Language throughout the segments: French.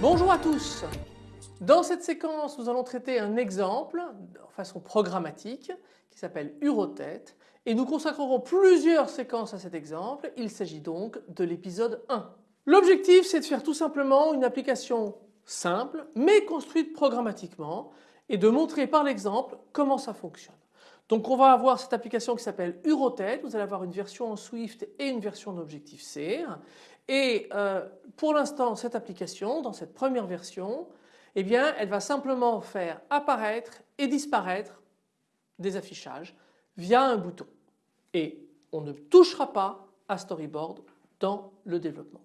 Bonjour à tous. Dans cette séquence nous allons traiter un exemple en façon programmatique qui s'appelle Urotête et nous consacrerons plusieurs séquences à cet exemple. Il s'agit donc de l'épisode 1. L'objectif c'est de faire tout simplement une application simple mais construite programmatiquement et de montrer par l'exemple comment ça fonctionne. Donc on va avoir cette application qui s'appelle Urotête, vous allez avoir une version en Swift et une version d'Objective C et euh, pour l'instant cette application dans cette première version eh bien elle va simplement faire apparaître et disparaître des affichages via un bouton et on ne touchera pas à Storyboard dans le développement.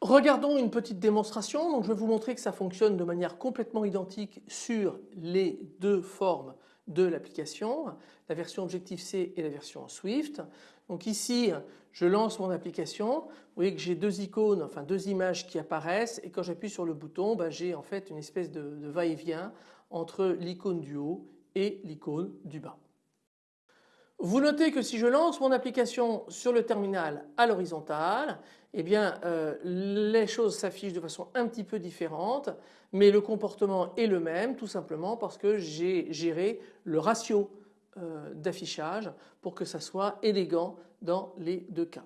Regardons une petite démonstration. Donc je vais vous montrer que ça fonctionne de manière complètement identique sur les deux formes de l'application, la version Objective-C et la version Swift. Donc ici je lance mon application, vous voyez que j'ai deux icônes, enfin deux images qui apparaissent et quand j'appuie sur le bouton ben, j'ai en fait une espèce de va-et-vient entre l'icône du haut et l'icône du bas. Vous notez que si je lance mon application sur le terminal à l'horizontale, eh bien euh, les choses s'affichent de façon un petit peu différente mais le comportement est le même tout simplement parce que j'ai géré le ratio euh, d'affichage pour que ça soit élégant dans les deux cas.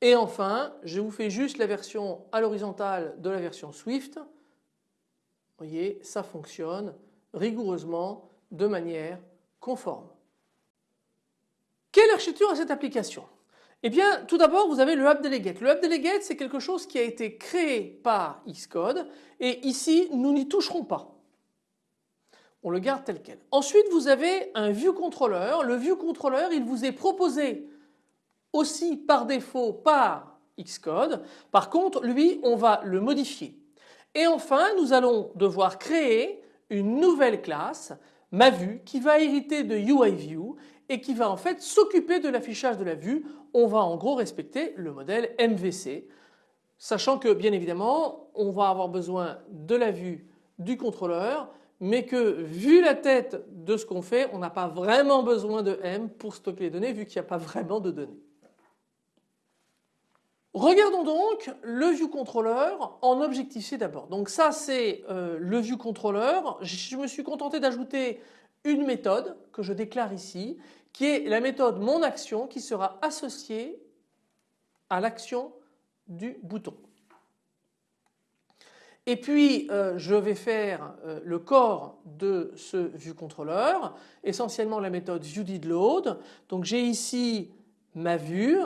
Et enfin je vous fais juste la version à l'horizontale de la version Swift. Vous voyez ça fonctionne rigoureusement de manière conforme. Quelle architecture a cette application? Eh bien tout d'abord vous avez le App Delegate. Le App Delegate c'est quelque chose qui a été créé par Xcode et ici nous n'y toucherons pas. On le garde tel quel. Ensuite vous avez un View Controller. Le View Controller il vous est proposé aussi par défaut par Xcode. Par contre lui on va le modifier. Et enfin nous allons devoir créer une nouvelle classe ma vue qui va hériter de UIView et qui va en fait s'occuper de l'affichage de la vue. On va en gros respecter le modèle MVC, sachant que bien évidemment on va avoir besoin de la vue du contrôleur mais que vu la tête de ce qu'on fait on n'a pas vraiment besoin de M pour stocker les données vu qu'il n'y a pas vraiment de données. Regardons donc le ViewController en Objective-C d'abord. Donc ça c'est euh, le ViewController. Je me suis contenté d'ajouter une méthode que je déclare ici qui est la méthode monAction qui sera associée à l'action du bouton. Et puis euh, je vais faire euh, le corps de ce ViewController, essentiellement la méthode ViewDidLoad. Donc j'ai ici ma vue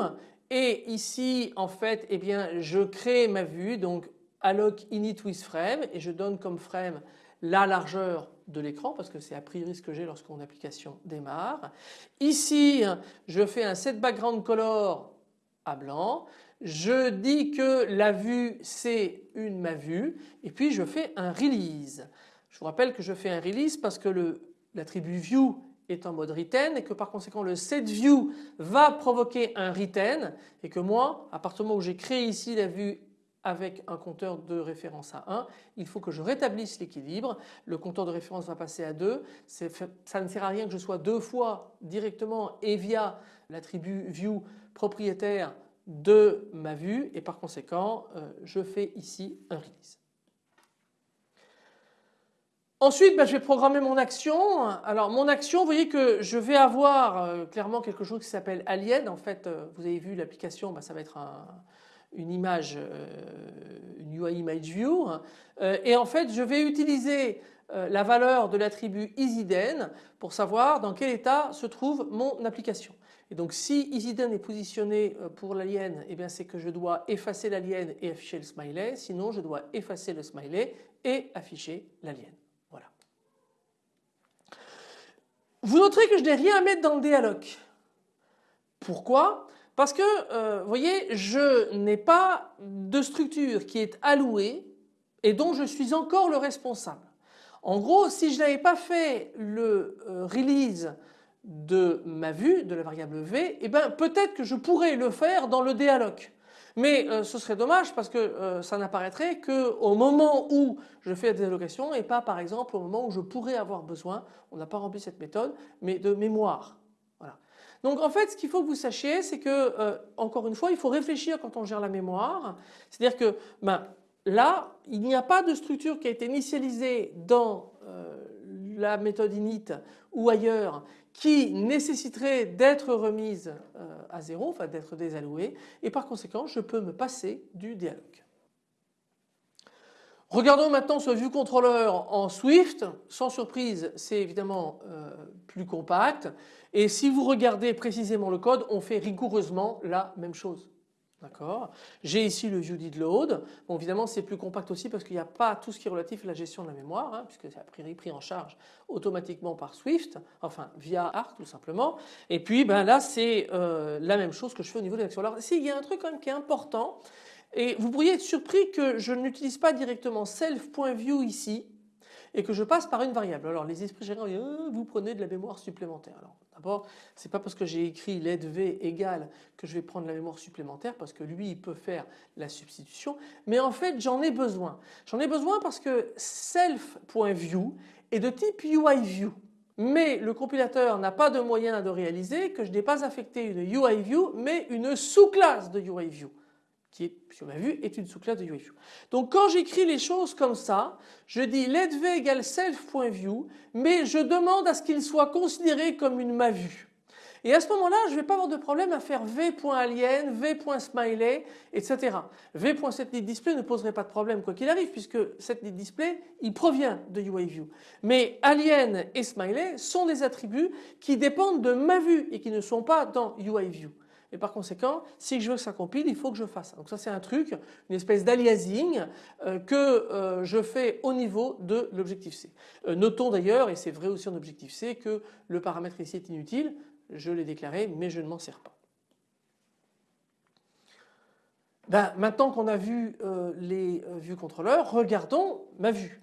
et ici en fait eh bien je crée ma vue donc alloc init with frame et je donne comme frame la largeur de l'écran parce que c'est a priori ce que j'ai lorsque mon application démarre. Ici je fais un set background color à blanc. Je dis que la vue c'est une ma vue et puis je fais un release. Je vous rappelle que je fais un release parce que l'attribut view est en mode retain et que par conséquent le setView va provoquer un retain et que moi à partir du moment où j'ai créé ici la vue avec un compteur de référence à 1, il faut que je rétablisse l'équilibre. Le compteur de référence va passer à 2. Ça ne sert à rien que je sois deux fois directement et via l'attribut view propriétaire de ma vue et par conséquent euh, je fais ici un release. Ensuite, ben, je vais programmer mon action. Alors mon action, vous voyez que je vais avoir euh, clairement quelque chose qui s'appelle Alien. En fait, euh, vous avez vu l'application, ben, ça va être une image, euh, une UI Image View. et en fait, je vais utiliser la valeur de l'attribut EasyDen pour savoir dans quel état se trouve mon application. Et donc si EasyDen est positionné pour l'alien, eh bien c'est que je dois effacer l'alien et afficher le smiley. Sinon, je dois effacer le smiley et afficher l'alien. Vous noterez que je n'ai rien à mettre dans le déalloc. Pourquoi? Parce que euh, vous voyez je n'ai pas de structure qui est allouée et dont je suis encore le responsable. En gros si je n'avais pas fait le euh, release de ma vue, de la variable V, eh ben peut-être que je pourrais le faire dans le déalloc. Mais euh, ce serait dommage parce que euh, ça n'apparaîtrait qu'au moment où je fais la désallocation et pas par exemple au moment où je pourrais avoir besoin, on n'a pas rempli cette méthode, mais de mémoire. Donc en fait ce qu'il faut que vous sachiez c'est que euh, encore une fois il faut réfléchir quand on gère la mémoire. C'est-à-dire que ben, là il n'y a pas de structure qui a été initialisée dans la méthode init ou ailleurs qui nécessiterait d'être remise euh, à zéro, enfin d'être désallouée et par conséquent je peux me passer du dialogue. Regardons maintenant ce ViewController en Swift. Sans surprise, c'est évidemment euh, plus compact. Et si vous regardez précisément le code, on fait rigoureusement la même chose. D'accord? J'ai ici le view did load. Bon évidemment c'est plus compact aussi parce qu'il n'y a pas tout ce qui est relatif à la gestion de la mémoire hein, puisque c'est a priori pris en charge automatiquement par Swift, enfin via Arc tout simplement. Et puis ben là c'est euh, la même chose que je fais au niveau de l'action. Alors si il y a un truc quand même qui est important et vous pourriez être surpris que je n'utilise pas directement self.view ici et que je passe par une variable. Alors les esprits gérants euh, vous prenez de la mémoire supplémentaire. Alors d'abord c'est pas parce que j'ai écrit let v égale que je vais prendre la mémoire supplémentaire parce que lui il peut faire la substitution mais en fait j'en ai besoin. J'en ai besoin parce que self.view est de type UIView mais le compilateur n'a pas de moyen de réaliser que je n'ai pas affecté une UIView mais une sous-classe de UIView qui est, sur ma vue, est une sous-classe de UIView. Donc quand j'écris les choses comme ça, je dis letv égale self.view, mais je demande à ce qu'il soit considéré comme une ma vue. Et à ce moment-là, je ne vais pas avoir de problème à faire v.alien, v.smiley, etc. v.setLeadDisplay ne poserait pas de problème quoi qu'il arrive puisque setLeadDisplay il provient de UIView. Mais alien et smiley sont des attributs qui dépendent de ma vue et qui ne sont pas dans UIView. Et par conséquent, si je veux que ça compile, il faut que je fasse. Donc ça c'est un truc, une espèce d'aliasing euh, que euh, je fais au niveau de l'objectif C. Euh, notons d'ailleurs, et c'est vrai aussi en objectif C, que le paramètre ici est inutile. Je l'ai déclaré, mais je ne m'en sers pas. Ben, maintenant qu'on a vu les vues contrôleurs, regardons ma vue.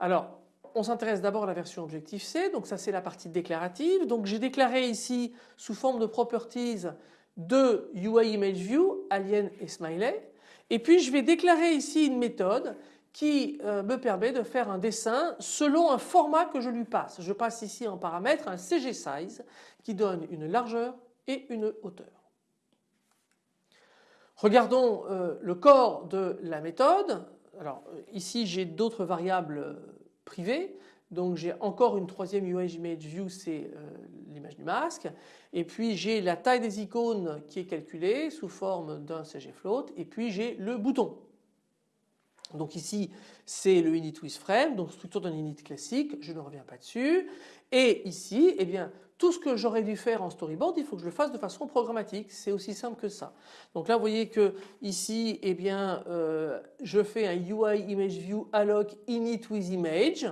Alors, on s'intéresse d'abord à la version objectif C, donc ça c'est la partie déclarative. Donc j'ai déclaré ici sous forme de properties de UI Alien et Smiley. Et puis je vais déclarer ici une méthode qui euh, me permet de faire un dessin selon un format que je lui passe. Je passe ici en paramètre un CG Size qui donne une largeur et une hauteur. Regardons euh, le corps de la méthode. Alors ici j'ai d'autres variables euh, privées. Donc j'ai encore une troisième UI Image View, c'est euh, l'image du masque. Et puis j'ai la taille des icônes qui est calculée sous forme d'un CG float. Et puis j'ai le bouton. Donc ici c'est le init with frame, donc structure d'un init classique, je ne reviens pas dessus. Et ici, eh bien, tout ce que j'aurais dû faire en storyboard, il faut que je le fasse de façon programmatique. C'est aussi simple que ça. Donc là, vous voyez que ici, eh bien, euh, je fais un UI image view alloc init with image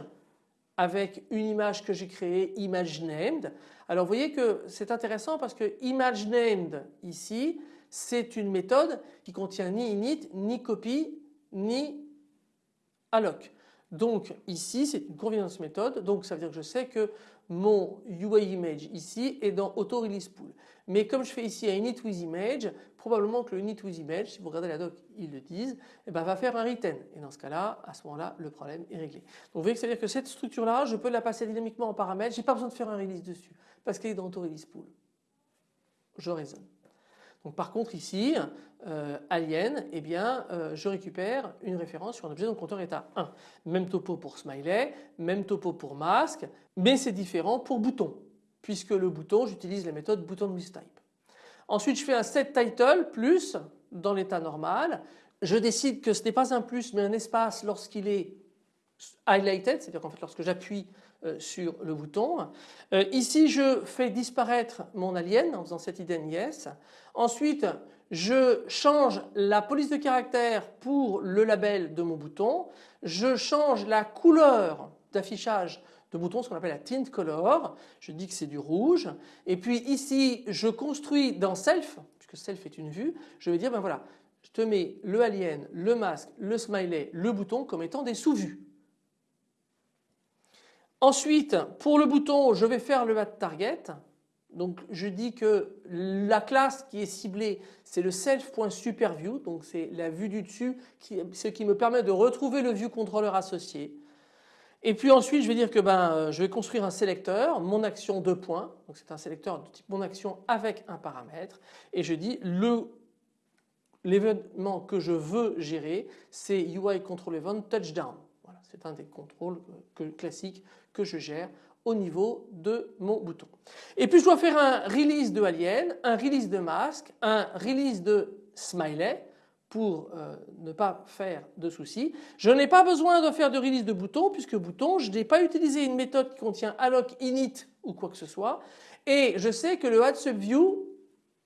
avec une image que j'ai créée image named. Alors vous voyez que c'est intéressant parce que image named ici c'est une méthode qui contient ni init, ni copy, ni alloc. Donc ici c'est une convenience méthode donc ça veut dire que je sais que mon UI image ici est dans auto release pool. Mais comme je fais ici un init with image, probablement que le init with image, si vous regardez la doc, ils le disent, eh ben, va faire un return. Et dans ce cas-là, à ce moment-là, le problème est réglé. Donc vous voyez que ça veut dire que cette structure-là, je peux la passer dynamiquement en paramètres, j'ai pas besoin de faire un release dessus parce qu'elle est dans auto release pool. Je raisonne. Par contre ici, euh, alien, eh bien euh, je récupère une référence sur un objet dont le compteur est à 1. Même topo pour smiley, même topo pour masque, mais c'est différent pour bouton puisque le bouton j'utilise la méthode bouton with type. Ensuite je fais un set title plus dans l'état normal. Je décide que ce n'est pas un plus mais un espace lorsqu'il est highlighted, c'est-à-dire qu'en fait lorsque j'appuie euh, sur le bouton. Euh, ici je fais disparaître mon alien en faisant cette hidden yes. Ensuite je change la police de caractère pour le label de mon bouton. Je change la couleur d'affichage de bouton, ce qu'on appelle la tint color. Je dis que c'est du rouge. Et puis ici je construis dans self, puisque self est une vue, je vais dire ben voilà, je te mets le alien, le masque, le smiley, le bouton comme étant des sous-vues. Ensuite, pour le bouton, je vais faire le mat target. donc je dis que la classe qui est ciblée c'est le self.superview donc c'est la vue du dessus ce qui me permet de retrouver le view controller associé. Et puis ensuite je vais dire que ben, je vais construire un sélecteur, mon action deux points, donc c'est un sélecteur de type mon action avec un paramètre et je dis le l'événement que je veux gérer c'est UI control event touchdown. C'est un des contrôles classiques que je gère au niveau de mon bouton. Et puis je dois faire un release de alien, un release de masque, un release de smiley pour euh, ne pas faire de soucis. Je n'ai pas besoin de faire de release de bouton puisque bouton je n'ai pas utilisé une méthode qui contient alloc init ou quoi que ce soit et je sais que le add subview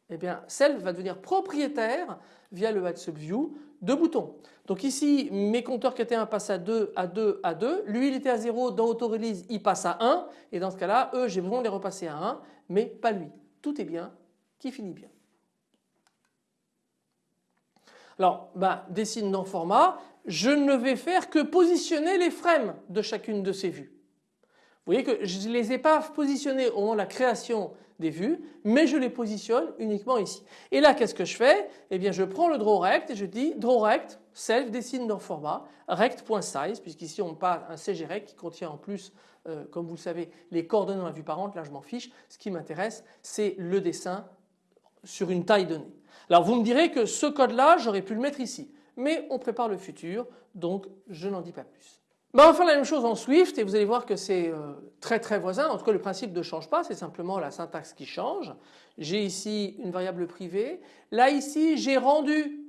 eh bien self va devenir propriétaire via le add subview de boutons. Donc ici mes compteurs qui étaient 1 passent à 2, à 2, à 2. Lui il était à 0 dans auto-release il passe à 1 et dans ce cas-là eux j'ai besoin de les repasser à 1 mais pas lui. Tout est bien qui finit bien. Alors bah, dessine dans format, je ne vais faire que positionner les frames de chacune de ces vues. Vous voyez que je ne les ai pas positionnés au moment de la création des vues, mais je les positionne uniquement ici. Et là, qu'est-ce que je fais? Eh bien, je prends le drawRect et je dis drawRect self dessine dans format rect.size puisqu'ici on parle un CGRect qui contient en plus, euh, comme vous le savez, les coordonnées dans la vue parente. Là, je m'en fiche. Ce qui m'intéresse, c'est le dessin sur une taille donnée. Alors, vous me direz que ce code-là, j'aurais pu le mettre ici, mais on prépare le futur, donc je n'en dis pas plus. Ben, on va faire la même chose en Swift et vous allez voir que c'est euh, très très voisin. En tout cas le principe ne change pas, c'est simplement la syntaxe qui change. J'ai ici une variable privée. Là ici j'ai rendu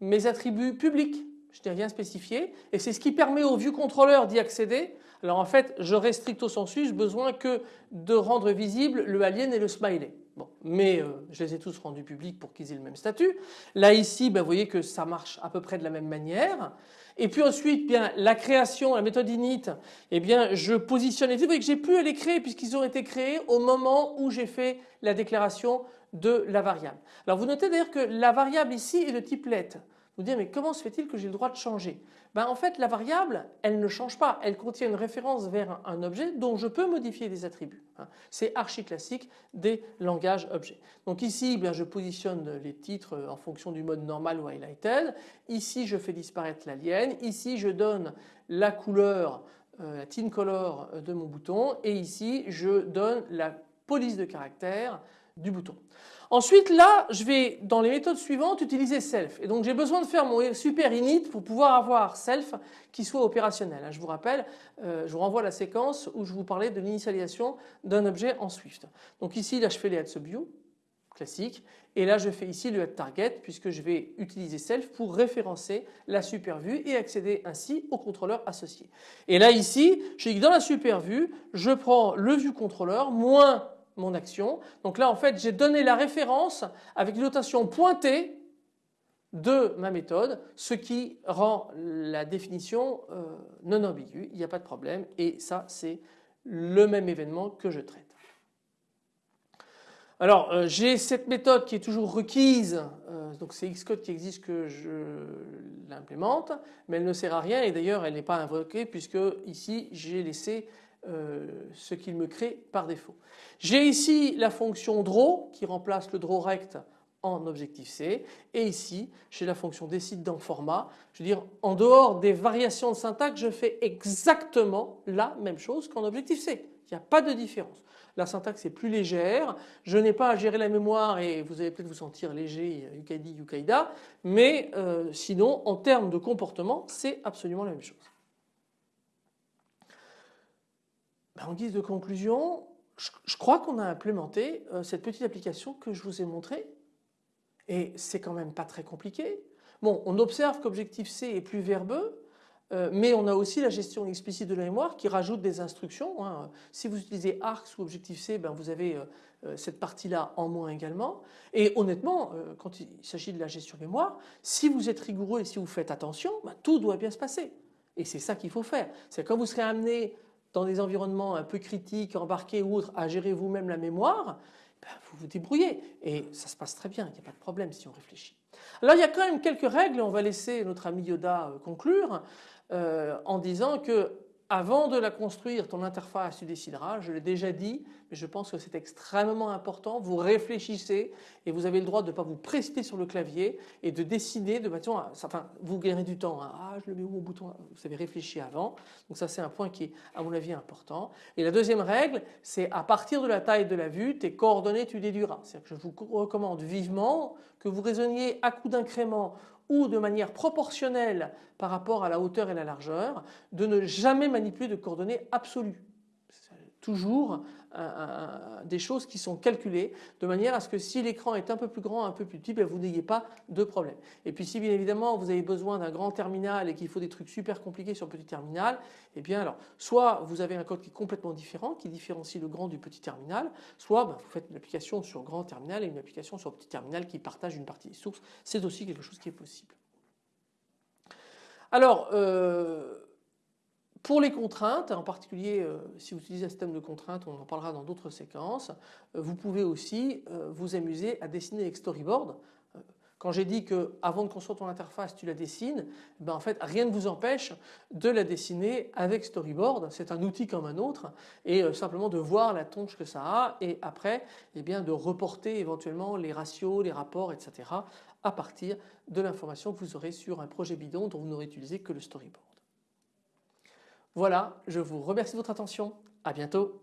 mes attributs publics. Je n'ai rien spécifié et c'est ce qui permet au ViewController d'y accéder. Alors en fait j'aurais stricto sensu besoin que de rendre visible le alien et le smiley. Mais euh, je les ai tous rendus publics pour qu'ils aient le même statut. Là ici, ben, vous voyez que ça marche à peu près de la même manière. Et puis ensuite, bien la création, la méthode init, eh bien je positionne les Vous voyez que j'ai pu les créer puisqu'ils ont été créés au moment où j'ai fait la déclaration de la variable. Alors vous notez d'ailleurs que la variable ici est de type let. Dites mais comment se fait-il que j'ai le droit de changer? Ben, En fait la variable elle ne change pas, elle contient une référence vers un objet dont je peux modifier les attributs. Hein. C'est archi classique des langages objets. Donc ici bien, je positionne les titres en fonction du mode normal ou highlighted. Ici je fais disparaître l'alien. Ici je donne la couleur, euh, la tint color de mon bouton et ici je donne la police de caractère du bouton. Ensuite là je vais dans les méthodes suivantes utiliser self et donc j'ai besoin de faire mon super init pour pouvoir avoir self qui soit opérationnel. Je vous rappelle, euh, je vous renvoie à la séquence où je vous parlais de l'initialisation d'un objet en Swift. Donc ici là je fais les add subview classique et là je fais ici le add target puisque je vais utiliser self pour référencer la super vue et accéder ainsi au contrôleur associé. Et là ici je dis que dans la super vue je prends le view controller moins mon action. Donc là en fait j'ai donné la référence avec une notation pointée de ma méthode, ce qui rend la définition euh, non ambiguë, il n'y a pas de problème et ça c'est le même événement que je traite. Alors euh, j'ai cette méthode qui est toujours requise, euh, donc c'est Xcode qui existe que je l'implémente, mais elle ne sert à rien et d'ailleurs elle n'est pas invoquée puisque ici j'ai laissé euh, ce qu'il me crée par défaut. J'ai ici la fonction draw qui remplace le drawRect en objectif C et ici j'ai la fonction décide dans format. Je veux dire en dehors des variations de syntaxe je fais exactement la même chose qu'en objectif C. Il n'y a pas de différence. La syntaxe est plus légère, je n'ai pas à gérer la mémoire et vous allez peut-être vous sentir léger Yukaidi Yukaida mais euh, sinon en termes de comportement c'est absolument la même chose. Ben, en guise de conclusion, je, crois qu'on a implémenté euh, cette petite application que je vous ai montrée et c'est quand même pas très compliqué. Bon, on observe qu'Objectif-C est plus verbeux, euh, mais on a aussi la gestion explicite de la mémoire qui rajoute des instructions. Hein. Si vous utilisez ARCS ou Objectif-C, ben vous avez euh, cette partie-là en moins également. Et honnêtement, quand il s'agit de la gestion mémoire, si vous êtes rigoureux et si vous faites attention, ben tout doit bien se passer. Et c'est ça qu'il faut faire. C'est quand vous serez amené dans des environnements un peu critiques, embarqués ou autres, à gérer vous-même la mémoire, ben, vous vous débrouillez et ça se passe très bien, il n'y a pas de problème si on réfléchit. Alors il y a quand même quelques règles, on va laisser notre ami Yoda euh, conclure euh, en disant que avant de la construire, ton interface, tu décideras, je l'ai déjà dit, mais je pense que c'est extrêmement important. Vous réfléchissez et vous avez le droit de ne pas vous précipiter sur le clavier et de décider de façon, enfin vous gagnez du temps. Hein. Ah, je le mets où au bouton? Vous avez réfléchi avant. Donc ça c'est un point qui est à mon avis important. Et la deuxième règle, c'est à partir de la taille de la vue, tes coordonnées tu déduiras. C'est-à-dire que je vous recommande vivement que vous raisonniez à coup d'incrément ou de manière proportionnelle par rapport à la hauteur et la largeur, de ne jamais manipuler de coordonnées absolues. Toujours des choses qui sont calculées de manière à ce que si l'écran est un peu plus grand, un peu plus petit, ben, vous n'ayez pas de problème. Et puis si bien évidemment vous avez besoin d'un grand terminal et qu'il faut des trucs super compliqués sur le petit terminal, eh bien alors soit vous avez un code qui est complètement différent, qui différencie le grand du petit terminal, soit ben, vous faites une application sur grand terminal et une application sur petit terminal qui partage une partie des sources. C'est aussi quelque chose qui est possible. Alors, euh, pour les contraintes, en particulier euh, si vous utilisez un système de contraintes, on en parlera dans d'autres séquences, euh, vous pouvez aussi euh, vous amuser à dessiner avec storyboard. Quand j'ai dit que avant de construire ton interface tu la dessines, ben en fait rien ne vous empêche de la dessiner avec storyboard. C'est un outil comme un autre et simplement de voir la tonche que ça a et après eh bien de reporter éventuellement les ratios, les rapports etc. à partir de l'information que vous aurez sur un projet bidon dont vous n'aurez utilisé que le storyboard. Voilà, je vous remercie de votre attention. À bientôt.